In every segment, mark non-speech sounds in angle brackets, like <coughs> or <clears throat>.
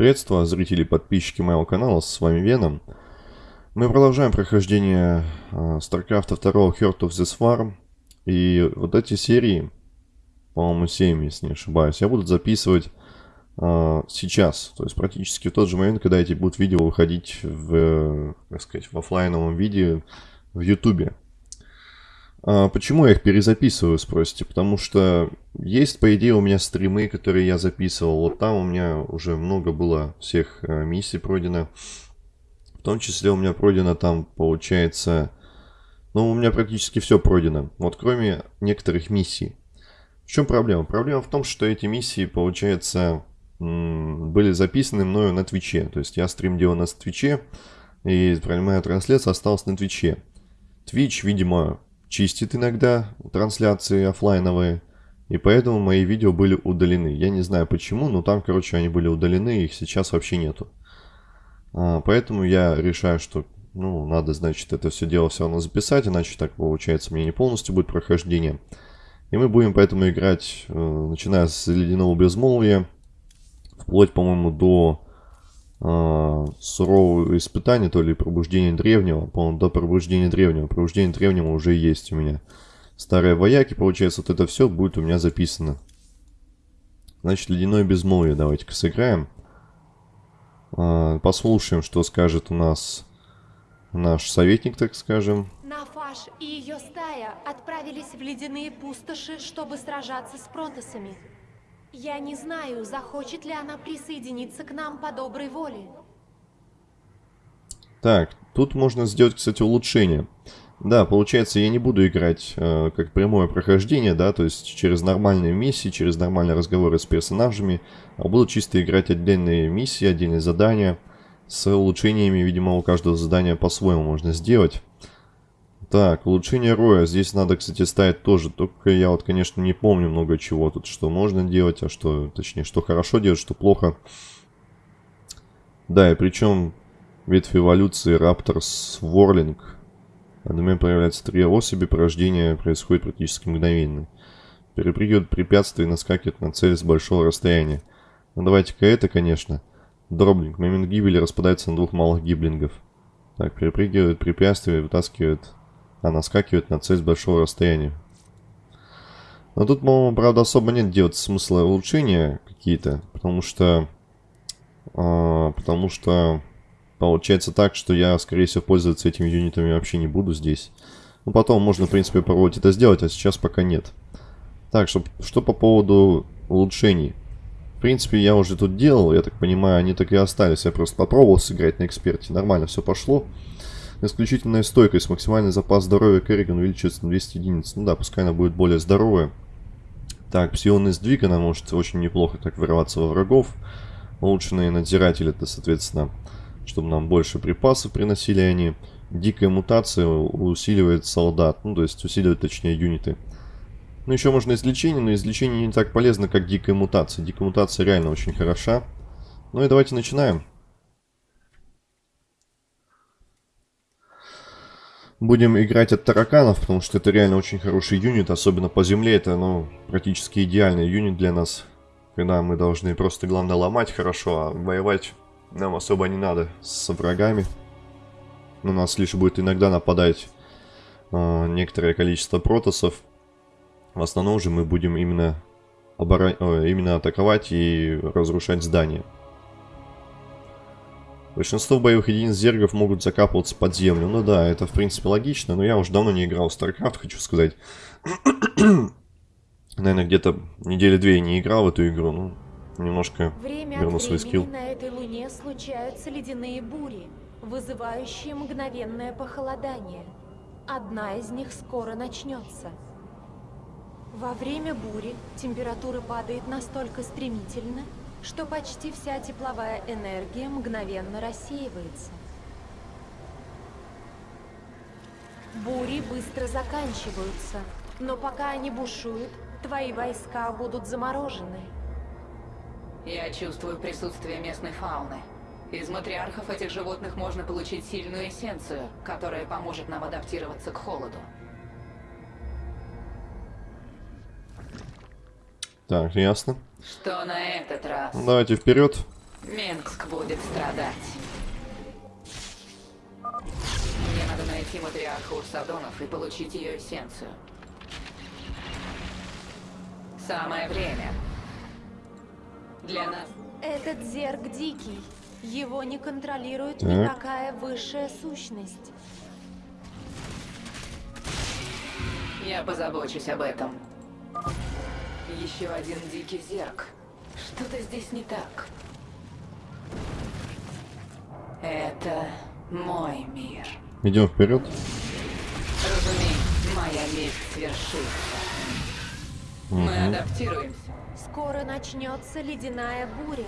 Приветствую, зрители и подписчики моего канала, с вами Веном. Мы продолжаем прохождение uh, StarCraft 2 Heart of the Swarm. И вот эти серии, по-моему 7, если не ошибаюсь, я буду записывать uh, сейчас. То есть практически в тот же момент, когда эти будут видео выходить в, как сказать, в офлайновом виде в YouTube. А, почему я их перезаписываю, спросите? Потому что есть, по идее, у меня стримы, которые я записывал. Вот там у меня уже много было всех э, миссий пройдено. В том числе у меня пройдено там, получается... Ну, у меня практически все пройдено. Вот кроме некоторых миссий. В чем проблема? Проблема в том, что эти миссии, получается, были записаны мною на Twitch е. То есть я стрим делал на Twitch е, и прямая трансляция осталась на Twitch е. Твич, видимо, чистит иногда трансляции офлайновые, и поэтому мои видео были удалены. Я не знаю почему, но там, короче, они были удалены, их сейчас вообще нету. А, поэтому я решаю, что, ну, надо, значит, это все дело все равно записать, иначе так получается мне не полностью будет прохождение. И мы будем поэтому играть, э, начиная с ледяного безмолвия, вплоть, по-моему, до э, сурового испытания, то ли пробуждение древнего, по-моему, до пробуждения древнего. Пробуждение древнего уже есть у меня. Старые вояки, получается, вот это все будет у меня записано. Значит, ледяное безмолвие давайте-ка сыграем. Э, послушаем, что скажет у нас наш советник, так скажем. Нафаш и ее стая отправились в ледяные пустоши, чтобы сражаться с протосами. Я не знаю, захочет ли она присоединиться к нам по доброй воле. Так, тут можно сделать, кстати, улучшение. Да, получается, я не буду играть э, как прямое прохождение, да, то есть через нормальные миссии, через нормальные разговоры с персонажами, а буду чисто играть отдельные миссии, отдельные задания с улучшениями, видимо, у каждого задания по-своему можно сделать. Так, улучшение роя. Здесь надо, кстати, ставить тоже. Только я вот, конечно, не помню много чего тут, что можно делать, а что, точнее, что хорошо делать, что плохо. Да, и причем ветвь эволюции Raptors Warling. Одновременно появляется три особи, порождение происходит практически мгновенно. Перепрыгивает препятствия и наскакивает на цель с большого расстояния. Ну давайте-ка это, конечно. Дроблинг. Момент гибели распадается на двух малых гиблингов. Так, перепрыгивает препятствия вытаскивает а наскакивает на цель с большого расстояния. Но тут, по-моему, правда, особо нет делать смысла улучшения какие-то, потому что... Э, потому что получается так, что я, скорее всего, пользоваться этими юнитами вообще не буду здесь. Ну, потом можно, в принципе, попробовать это сделать, а сейчас пока нет. Так, что, что по поводу улучшений. В принципе, я уже тут делал, я так понимаю, они так и остались. Я просто попробовал сыграть на эксперте, нормально все пошло. Исключительная стойкость. Максимальный запас здоровья Керриган увеличивается на 200 единиц. Ну да, пускай она будет более здоровая. Так, псионный сдвиг, она может очень неплохо так вырываться во врагов. Улучшенные надзиратели, это, соответственно, чтобы нам больше припасов приносили они. Дикая мутация усиливает солдат, ну, то есть усиливает, точнее, юниты. Ну, еще можно излечение, но излечение не так полезно, как дикая мутация. Дикая мутация реально очень хороша. Ну и давайте начинаем. Будем играть от тараканов, потому что это реально очень хороший юнит, особенно по земле. Это, ну, практически идеальный юнит для нас. Когда мы должны просто, главное, ломать хорошо, а воевать нам особо не надо с врагами. У нас лишь будет иногда нападать э, некоторое количество протосов. В основном же мы будем именно, оборон... О, именно атаковать и разрушать здания. Большинство боевых единиц зергов могут закапываться под землю. Ну да, это в принципе логично, но я уже давно не играл в StarCraft, хочу сказать. <clears throat> Наверное, где-то недели две не играл в эту игру, ну, немножко Время верну свой скилл. на этой луне случаются ледяные бури, вызывающие мгновенное похолодание. Одна из них скоро начнется. Во время бури температура падает настолько стремительно, что почти вся тепловая энергия мгновенно рассеивается. Бури быстро заканчиваются, но пока они бушуют, твои войска будут заморожены. Я чувствую присутствие местной фауны. Из матриархов этих животных можно получить сильную эссенцию, которая поможет нам адаптироваться к холоду. Так, ясно. Что на этот раз? Ну, давайте вперед. Минск будет страдать. Мне надо найти матриарха Урсадонов и получить ее эссенцию. Самое время. Для нас... Этот зерк дикий. Его не контролирует Так. никакая высшая сущность. Я позабочусь об этом. Еще один дикий зерк. Что-то здесь не так. Это мой мир. Идем вперед. Разумеется, моя месть свершится. Мы адаптируемся. Скоро начнется ледяная буря.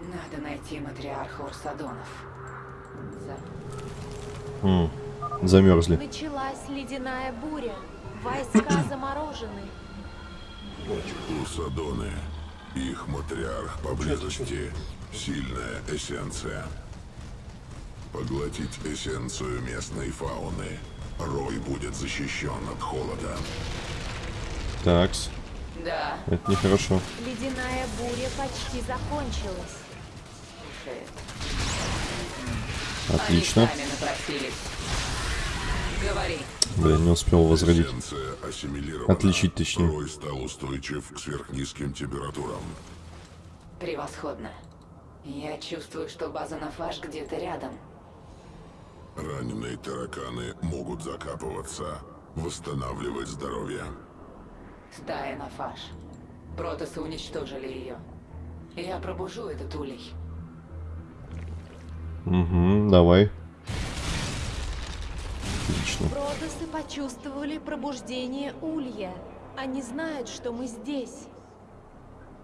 Надо найти матриарха Урсадонов. За- М, Замерзли. Началась ледяная буря. Войска <clears throat> заморожены. Урсадоны. Их матриарх поблизости. Сильная эссенция. Поглотить эссенцию местной фауны. Рой будет защищен от холода. Такс. Да, Это нехорошо. Ледяная буря почти закончилась. Отлично. Они сами напросились. Говори. Блин, не успел возродить. Отличить, точнее. Стал устойчив к сверхнизким температурам. Превосходно. Я чувствую, что база Нафаш где-то рядом. Раненые тараканы могут закапываться, восстанавливать здоровье. Стая Нафаш. Протосы уничтожили ее. Я пробужу этот улей. Угу, давай. Отлично. Протосы почувствовали пробуждение Улья. Они знают, что мы здесь.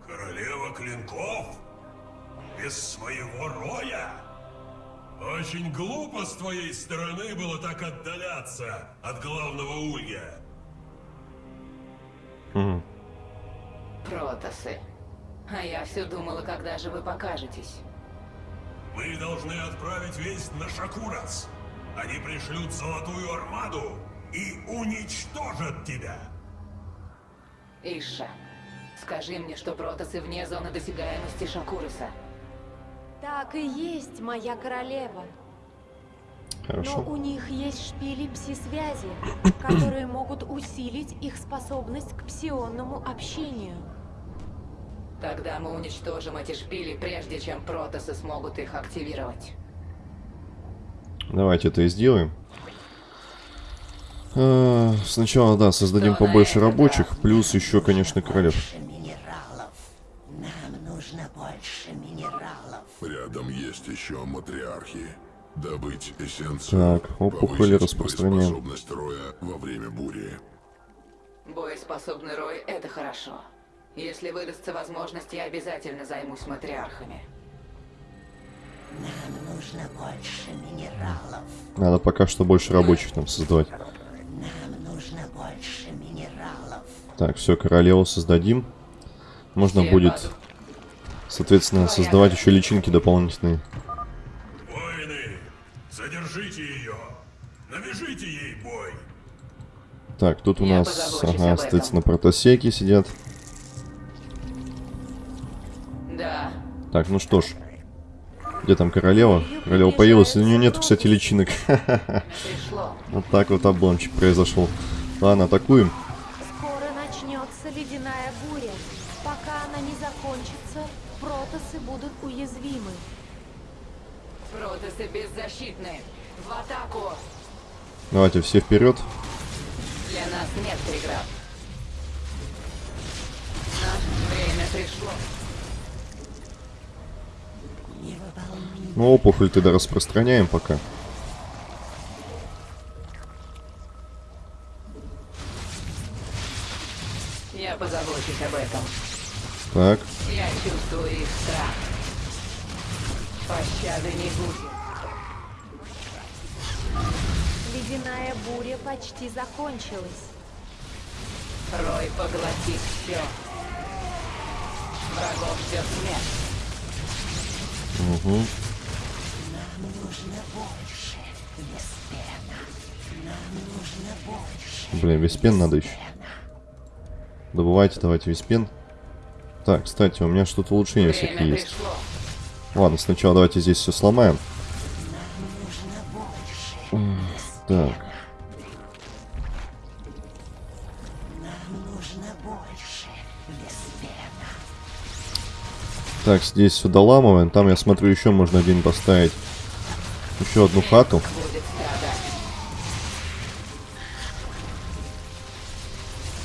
Королева клинков? Без своего роя? Очень глупо с твоей стороны было так отдаляться от главного улья. Мгм. Протосы. А я все думала, когда же вы покажетесь. Мы должны отправить весть на Шакурац. Они пришлют золотую армаду и уничтожат тебя. Иша, скажи мне, что протосы вне зоны досягаемости Шакуруса. Так и есть, моя королева. Но Хорошо. у них есть шпили пси-связи, <coughs> которые могут усилить их способность к псионному общению. Тогда мы уничтожим эти шпили, прежде чем протосы смогут их активировать. Давайте это и сделаем. А, Сначала, да, создадим побольше рабочих, плюс еще, конечно, королев. Больше минералов. Нам нужно больше минералов. Рядом есть еще матриархи. Добыть эссенцию. Так, опухоли распространяем. боеспособность роя во время бури. Боеспособный рой — это хорошо. Если выдастся возможность, я обязательно займусь матриархами. Нам нужно больше минералов. Надо пока что больше рабочих нам создавать. Нам нужно больше минералов. Так, все, королеву создадим. Можно Все будет, соответственно, создавать еще личинки дополнительные. Воины, задержите ее. Навяжите ей бой. Так, тут у Я нас, ага, соответственно, протосеки сидят. Да, Так, ну что ж. Где там королева? Королева появилась. У нее нет, кстати, личинок. <laughs> Вот так вот обломчик произошел. Ладно, атакуем. Скоро начнется ледяная буря. Пока она не закончится, протосы будут уязвимы. Протосы беззащитны. В атаку! Давайте все вперед. Для нас нет преград. Наше время пришло. Ну, опухоль тогда распространяем пока. Я позабочусь об этом. Так, Я чувствую их страх. Пощады не будет. Ледяная буря почти закончилась. Рой поглотит все. Врагов ждет смерть. Угу. Нам нужно больше. Веспена. Нам нужно больше. Блин, весь пен надо еще. Добывайте, давайте весь пен. Так, кстати, у меня что-то улучшение всякие Время есть. пришло. Ладно, сначала давайте здесь все сломаем. Так, так, здесь все доламываем. Там, я смотрю, еще можно один поставить. Еще одну хату. Будет страдать.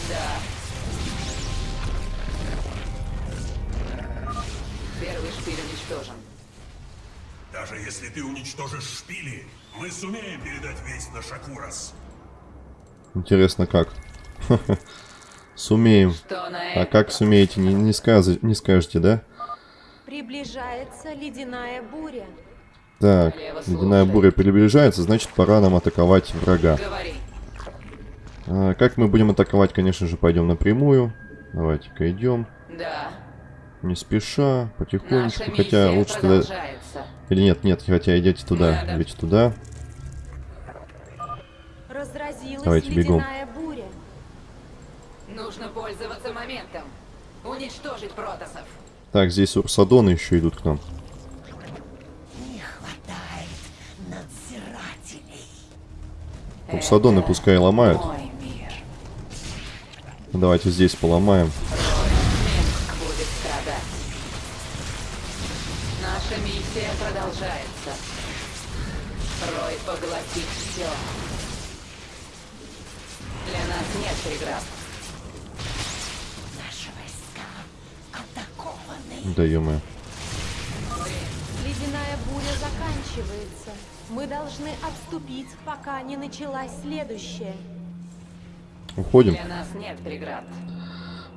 Да. Первый шпиль уничтожен. Даже если ты уничтожишь шпили, мы сумеем передать весть на Шакурас. Интересно, как? <laughs> Сумеем. А как сумеете, не, не, сказ- не скажете, да? Приближается ледяная буря. Так, ледяная буря приближается, значит пора нам атаковать врага. А, как мы будем атаковать, конечно же, пойдем напрямую. Давайте-ка идем. Да. Не спеша, потихонечку. Наша Хотя лучше продолжается. Или нет, нет, хотя идете туда. Надо. Идете туда. Разразилась Давайте бегом. ледяная буря. Нужно пользоваться моментом. Уничтожить протасов. Так, здесь урсадоны еще идут к нам. Не хватает надзирателей. Урсадоны пускай ломают. Давайте здесь поломаем. Следующая. Уходим. Для нас нет преград.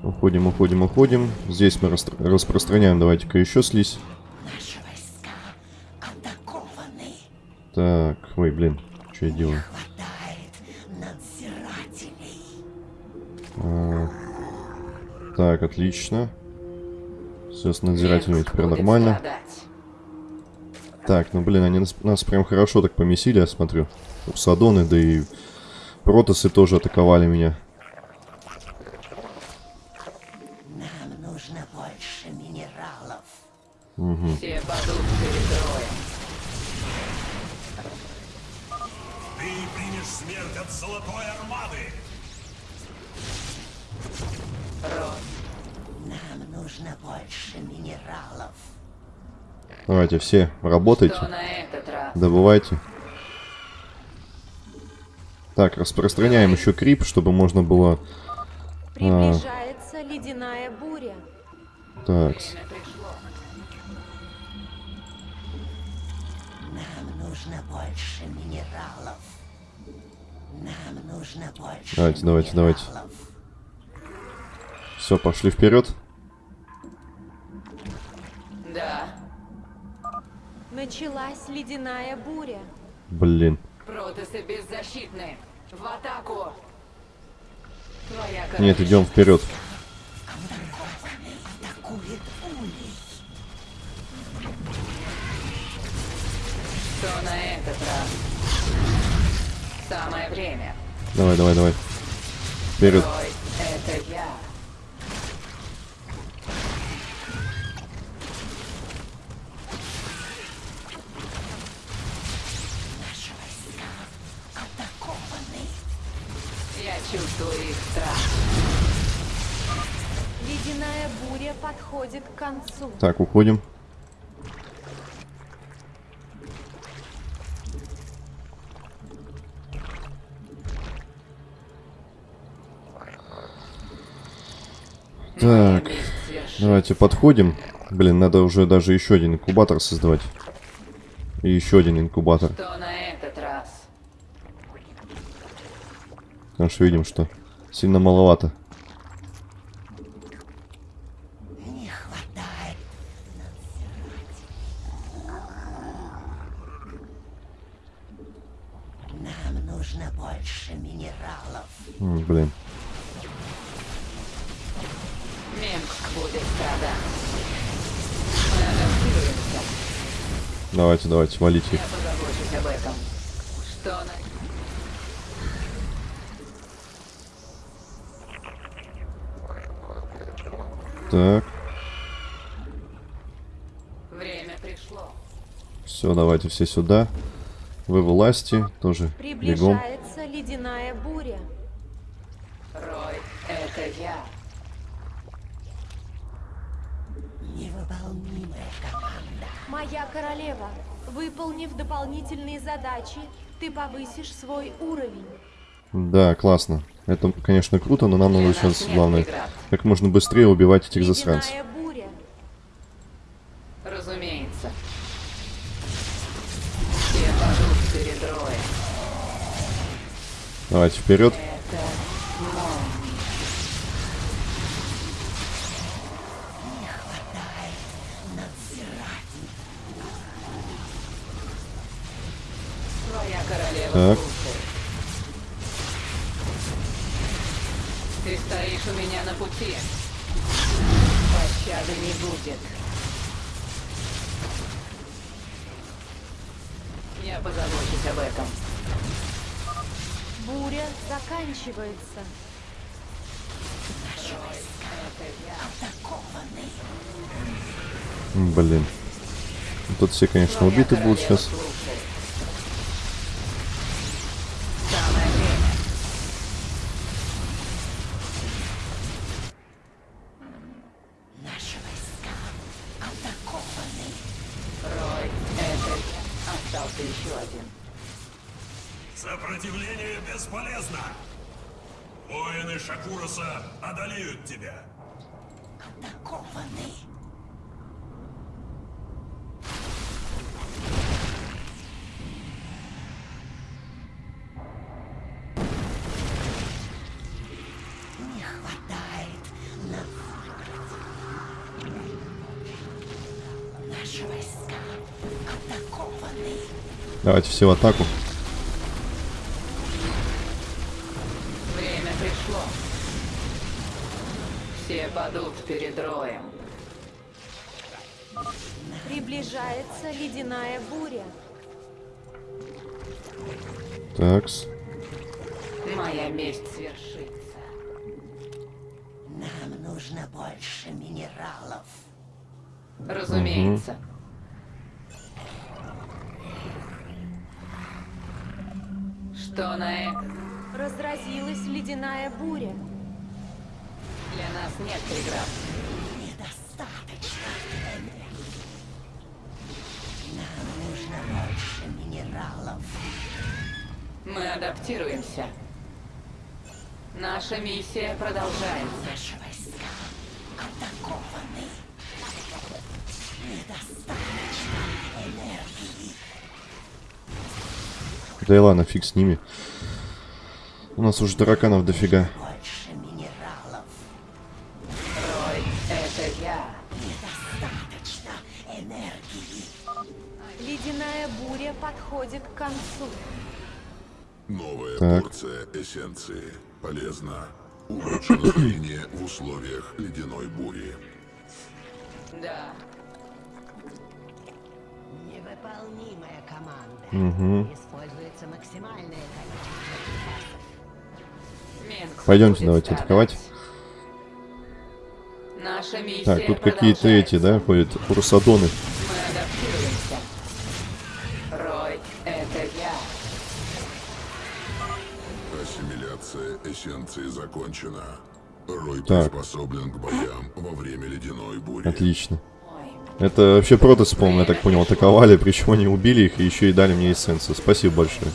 Уходим, уходим, уходим. Здесь мы растр- распространяем. Давайте-ка еще слизь. Наши войска атакованы. Так, ой, блин, что я делаю? Хватает надзирателей. А, так, отлично. Все с надзирателями теперь нормально. страдать. Так, ну блин, они нас, нас прям хорошо так помесили, я смотрю. Урсадоны, да и протосы тоже атаковали меня. Нам нужно больше минералов. Все падут перед роем. Ты примешь смерть от Золотой Армады! Рой. Нам нужно больше минералов. Давайте все, работайте, добывайте. Так, распространяем еще крип, чтобы можно было... Приближается ледяная буря. Так. Нам нужно больше минералов. Нам нужно больше Давайте, давайте, давайте. минералов. все, пошли вперед. Да. Началась ледяная буря. Блин. Протасы беззащитны. В атаку. Твоя Нет, идем вперед. Что на этот раз? Самое время. Давай, давай, давай. Вперед. Буря подходит к концу. Так, уходим. Так, давайте подходим. Блин, надо уже даже еще один инкубатор создавать. И еще один инкубатор. Что на этот раз? Потому что видим, что сильно маловато. Давайте, давайте, валите их. Я позабочусь об этом. Что на... Так. Время пришло. Все, давайте все сюда. Вы власти, тоже бегом. Приближается ледяная буря. Рой, это я. Невыполнимая команда. Моя королева, выполнив дополнительные задачи, ты повысишь свой уровень. Да, классно. Это, конечно, круто, но нам надо нас сейчас, главное, как можно быстрее убивать этих засранцев. Разумеется. Давайте вперед. Так. Ты стоишь у меня на пути. Пощады не будет. Я позабочусь об этом. Буря заканчивается. Блин. Тут все, конечно, убиты будут сейчас. Давайте все в атаку. Время пришло. Все падут перед Роем. Приближается ледяная буря. Такс. Моя месть свершится. Нам нужно больше минералов. Разумеется. Что на это? Разразилась ледяная буря. Для нас нет преград. Недостаточно. Нам нужно больше минералов. Мы адаптируемся. Наша миссия продолжается. Наши войска атакованы. Недостаточно энергии. Да и ладно, фиг с ними. У нас уже тараканов дофига. Больше минералов. Рой, это я. Недостаточно энергии. Ледяная буря подходит к концу. Новая Так. порция эссенции. Полезно. <coughs> Настроение в условиях ледяной бури. Да. Невыполнимая команда. Угу. Используется максимальное количество Пойдемте, давайте атаковать. Наша миссия Так, тут какие-то эти, да, ходят, адаптируемся. Рой, это я. Ассимиляция эссенции закончена. Рой Так. приспособлен к боям во время ледяной бури. Отлично. Это вообще протасы, по-моему, я так понял, атаковали, причем они убили их и еще и дали мне эссенцию. Спасибо большое.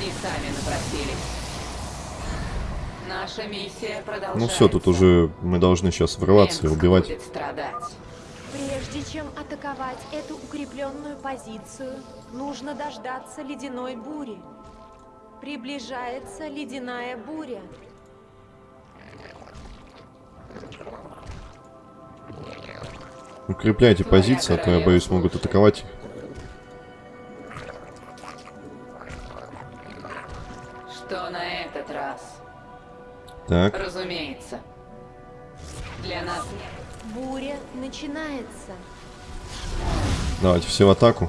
они сами напросились. Наша миссия продолжается. Ну все, тут уже мы должны сейчас врываться и Минск убивать. Прежде чем атаковать эту укрепленную позицию, нужно дождаться ледяной бури. Приближается ледяная буря. Укрепляйте позиции, а то я боюсь, могут атаковать. Что на этот раз? Так, Разумеется. Для нас нет. Буря начинается. давайте все в атаку.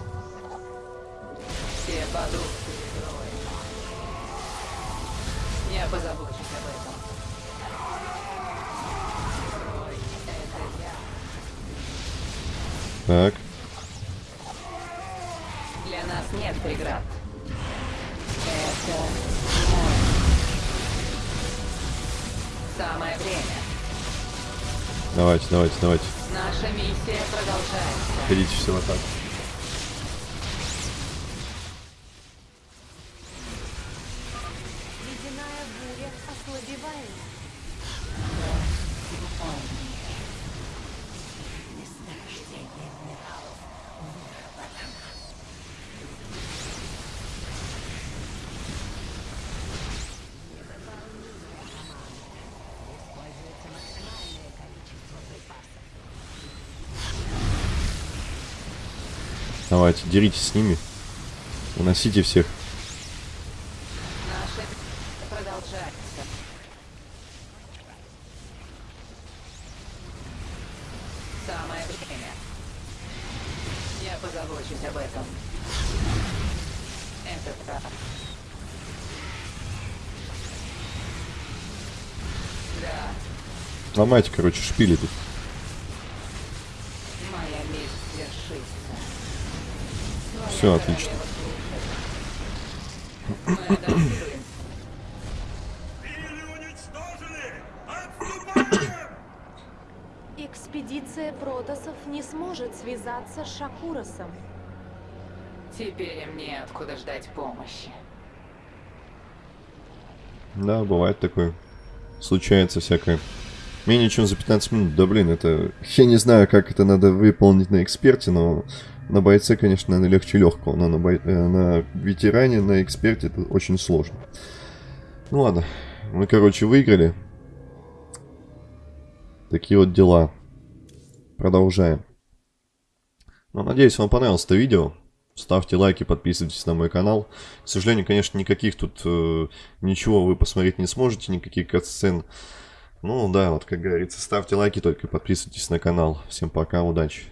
Давайте, давайте, давайте. Наша миссия продолжается. Ходите все в атаку. Ледяная буря ослабевает. Месторождение минералов выработано. Используется максимальное количество припасов. Давайте, деритесь с ними. Уносите всех. Наша миссия продолжается. Самое время. Я позабочусь об этом. Это так. Да, Ломайте, короче, шпили тут. моя месть свершится. Все, отлично. Экспедиция протосов не сможет связаться с Шакуросом. Теперь им неоткуда ждать помощи. Да, бывает такое. Случается всякое. Менее чем за 15 минут. Да блин, это... Я не знаю, как это надо выполнить на эксперте, но на бойце, конечно, наверное, легче легкого. Но на, бой... э, на ветеране, на эксперте это очень сложно. Ну ладно. Мы, короче, выиграли. Такие вот дела. Продолжаем. Ну, надеюсь, вам понравилось это видео. Ставьте лайки, подписывайтесь на мой канал. К сожалению, конечно, никаких тут э, ничего вы посмотреть не сможете, никаких катсцен. Ну да, вот как говорится, ставьте лайки только подписывайтесь на канал. Всем пока, удачи.